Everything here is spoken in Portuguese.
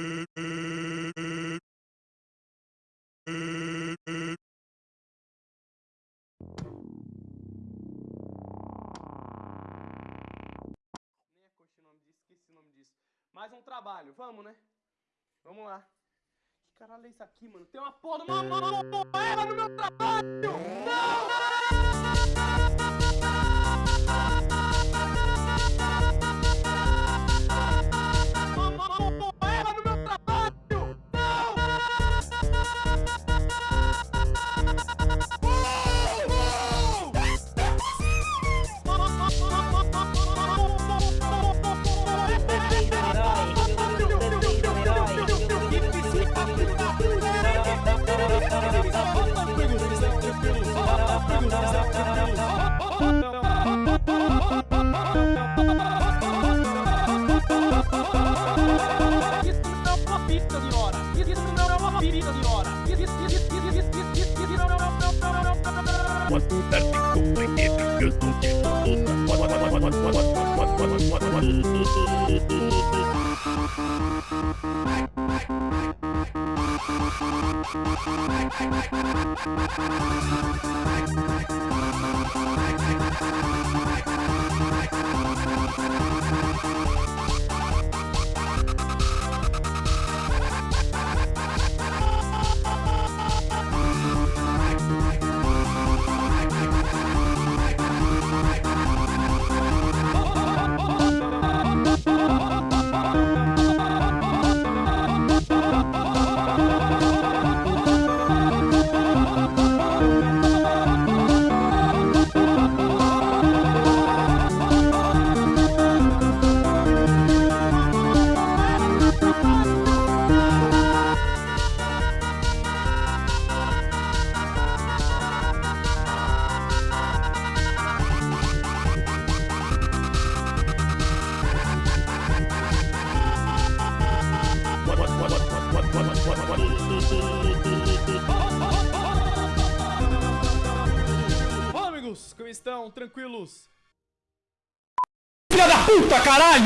É Mais um trabalho, vamos, né? Vamos lá. Que caralho é isso aqui, mano? Tem uma porra de uma moeda no meu trabalho! Não! não! É pista de hora. Isso não é uma pista de hora. Isso, isso, isso, isso, isso, isso, isso, isso, não, não, não, não, não, não, não, não, não, não. Olá, amigos, como estão? Tranquilos? Filha da puta, caralho!